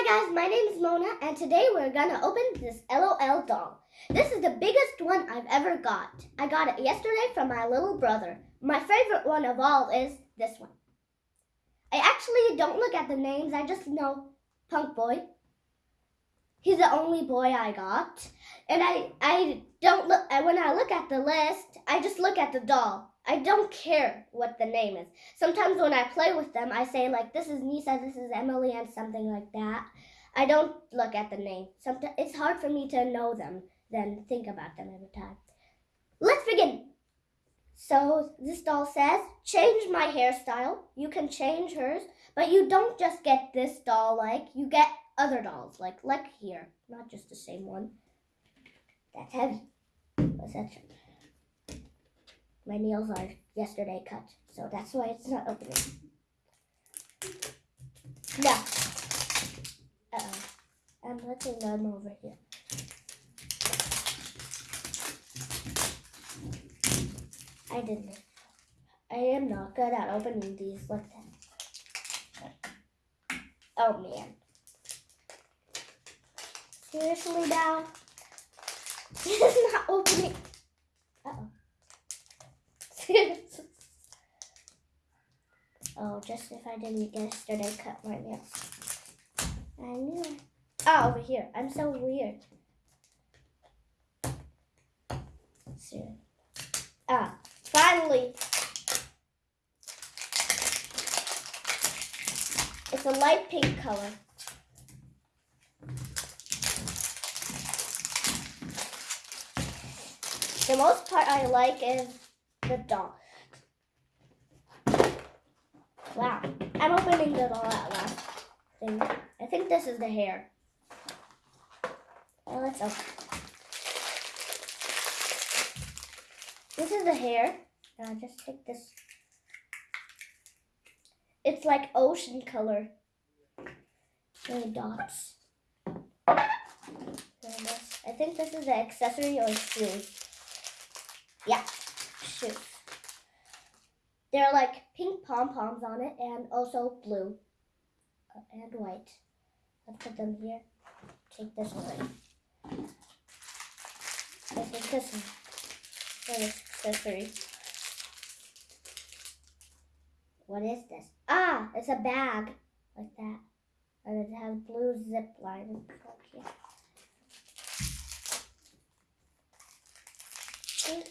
Hi guys, my name is Mona and today we're gonna open this LOL doll. This is the biggest one I've ever got. I got it yesterday from my little brother. My favorite one of all is this one. I actually don't look at the names, I just know Punk Boi. He's the only boy I got. And I, I don't look, when I look at the list, I just look at the doll. I don't care what the name is. Sometimes when I play with them, I say like, this is Nisa, this is Emily, and something like that. I don't look at the name. Sometimes it's hard for me to know them than think about them every time. Let's begin. So this doll says, change my hairstyle. You can change hers, but you don't just get this doll like, you get other dolls, like like here, not just the same one. That's heavy. What's that? My nails are yesterday cut, so that's why it's not opening. No. Uh-oh. I'm putting them over here. I didn't. I am not good at opening these like that. Oh man. Seriously now? It's not opening. Uh-oh. oh, just if I didn't get yesterday cut right nails. I knew it. Oh, over here. I'm so weird. See. Ah, finally. It's a light pink color. The most part I like is the doll. Wow, I'm opening the doll at last thing. I think this is the hair. Oh, let's open. This is the hair. Now just take this. It's like ocean color. Really dots. I think this is the accessory or shoes. Yeah, shoes. They're like pink pom-poms on it and also blue uh, and white. Let's put them here. Take this away. I think this is this accessory. What is this? Ah, it's a bag like that. And it has blue zip line. Okay.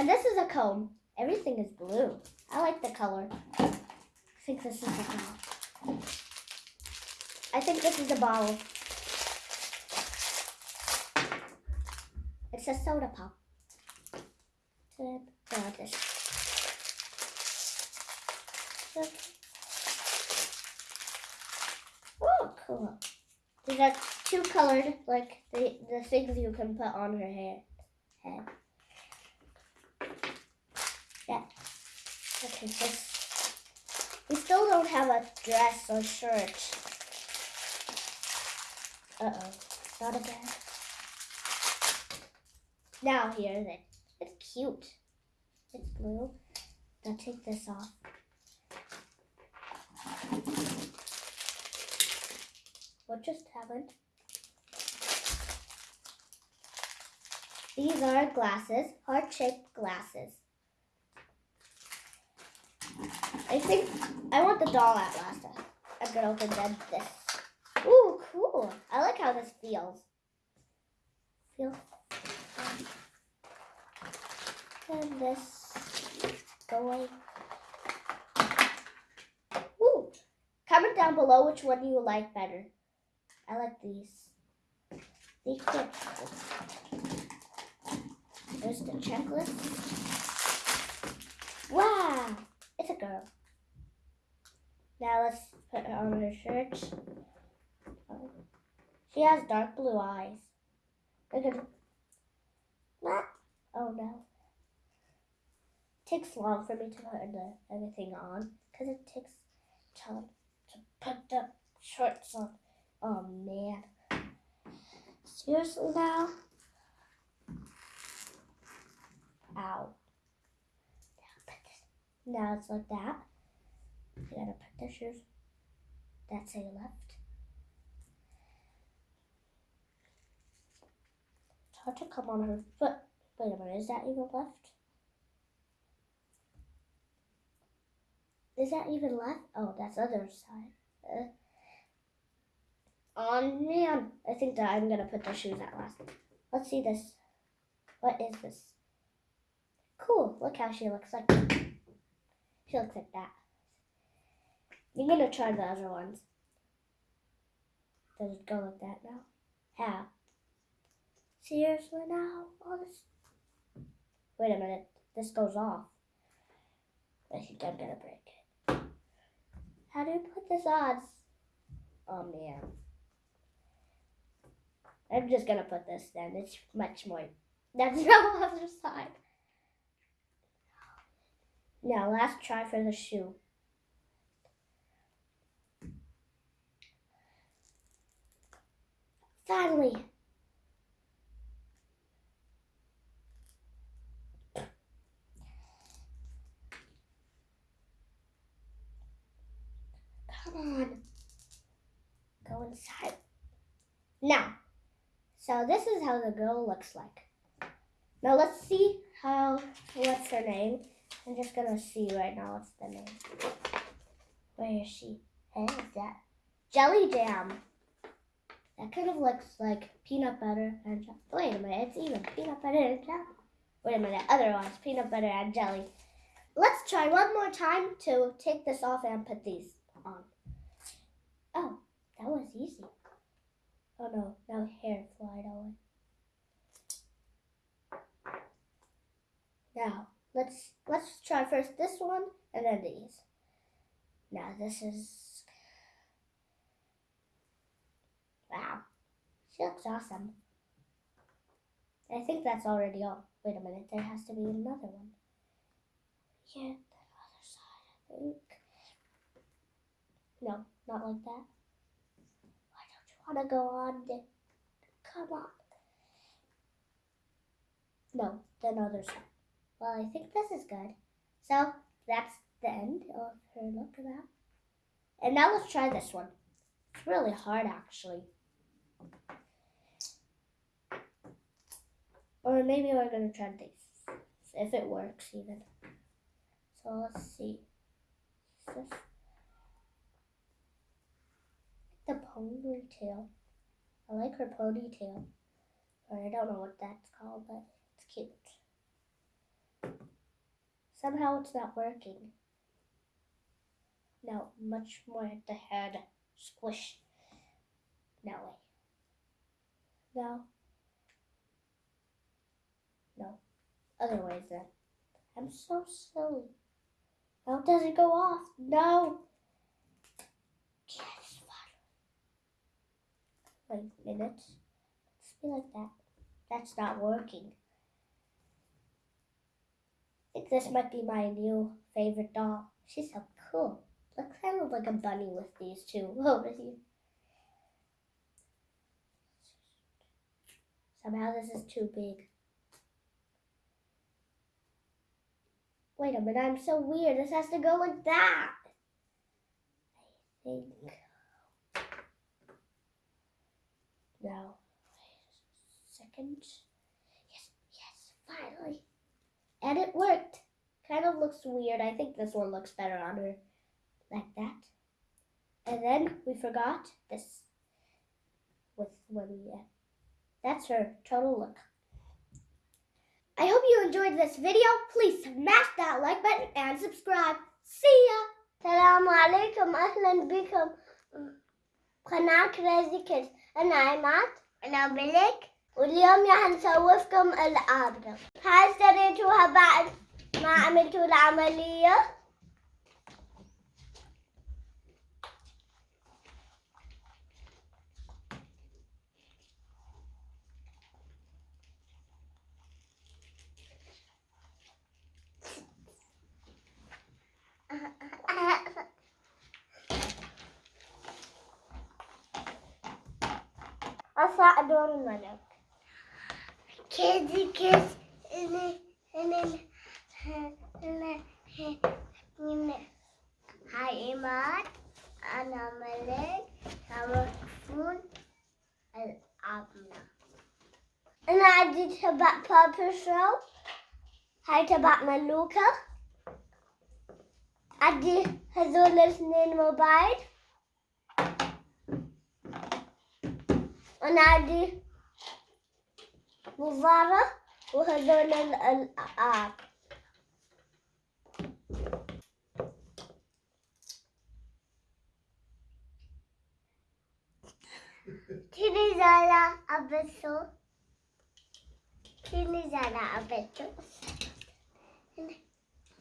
And this is a comb. Everything is blue. I like the color. I think this is the bottle. I think this is the bottle. It's a soda pop. This. Oh, cool. These are two colored, like the, the things you can put on her hair head. Yeah. Okay, this. We still don't have a dress or shirt. Uh-oh. Not again. Now here's it. It's cute. It's blue. Now take this off. What just happened? These are glasses, heart-shaped glasses. I think I want the doll at last. I'm gonna open then this. Ooh, cool. I like how this feels. Feel. And this going. Ooh. Comment down below which one you like better. I like these. These fit. There's the checklist. Wow. Now let's put her on her shirt. She has dark blue eyes. Look at that. Oh no. Takes long for me to put the, everything on because it takes time to put the shorts on. Oh man. Seriously now? Ow. Now it's like that other pictures that say left. It's hard to come on her foot. Wait a minute, is that even left? Is that even left? Oh, that's other side. Uh, Oh man, I think that I'm gonna put the shoes at last. Let's see this. What is this? Cool, look how she looks like. She looks like that. I'm gonna try the other ones. Does it go like that now? How? Seriously now? All this. Wait a minute. This goes off. I think I'm gonna break it. How do you put this on? Oh man. I'm just gonna put this then. It's much more. That's the other side. Now, last try for the shoe. Finally. Come on. Go inside. Now, so this is how the girl looks like. Now let's see how, what's her name? I'm just gonna see right now what's the name. Where is she? Hey, is that? Jelly Jam. That kind of looks like peanut butter and jelly. Wait a minute, it's even peanut butter and jelly. Wait a minute, other ones, peanut butter and jelly. Let's try one more time to take this off and put these on. Oh, that was easy. Oh no, now hair flied away. Now, let's let's try first this one and then these. Now this is wow. She looks awesome. I think that's already all. Wait a minute, there has to be another one. Yeah, the other side, I think. No, not like that. Why don't you want to go on? Come on. No, the other side. Well, I think this is good. So that's the end of her look at that. And now let's try this one. It's really hard actually. Or maybe we're gonna try this. If it works even. So let's see. This the ponytail. I like her ponytail. Or I don't know what that's called, but it's cute. Somehow it's not working. No, much more at the head. Squish. No way. No. No. Other ways then. I'm so silly. It doesn't go off. No. Yes, Wait a minute. Let's be like that. That's not working. I think this might be my new favorite doll. She's so cool. Looks kind of like a bunny with these two over here. Somehow this is too big. Wait a minute, I'm so weird. This has to go like that. I think. No. Second. Yes, yes, finally. And it worked. Kind of looks weird. I think this one looks better on her. Like that. And then we forgot this. With when we, uh, that's her total look. I hope you enjoyed this video. Please smash that like button and subscribe. See ya! السلام عليكم أهلا بكم قناة كريزي كيدز أنا عماد أنا ملك واليوم راح نسوفكم العابرة هاي اشتريتوها بعد ما عملتوا العملية أصع دور الملك. كيدي كيس أنا أنا هاي إيمان أنا ملك سامحون العظمة أنا عندي تبع بابر شو؟ هاي تبع ملوكة. عندي هذول الاثنين موبايل. And Adi Muvara وهذول الألعاب. تيني زالا أبسو تيني زالا أبسو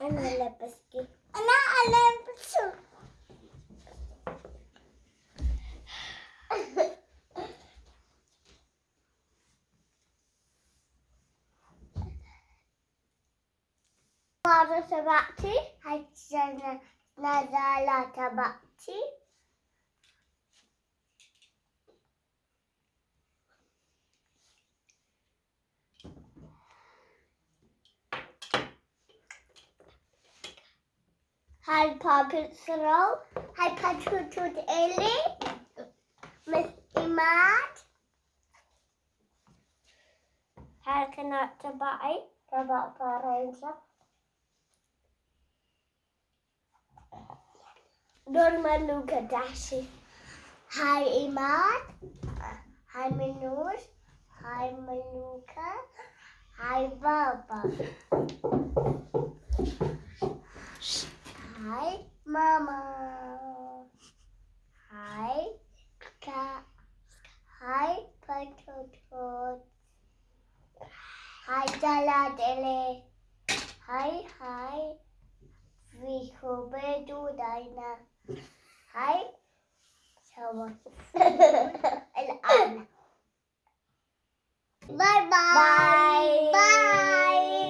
أنا لبستي أنا ألبسو tabaktı. Hacı nazarla tabaktı. Harry Poppins roll. Harry Potter tut eli. Miss Imad. Her kanat tabai. Tabak para insan. Norma Luca Dashi. Hi Imad. Hi Minur. Hi Maluka. Hi Baba. Hi Mama. Hi Ka. Hi Patotot. Hi Daladele. Hi, hi. Wie hobe du deine? هاي سوي الآن باي باي باي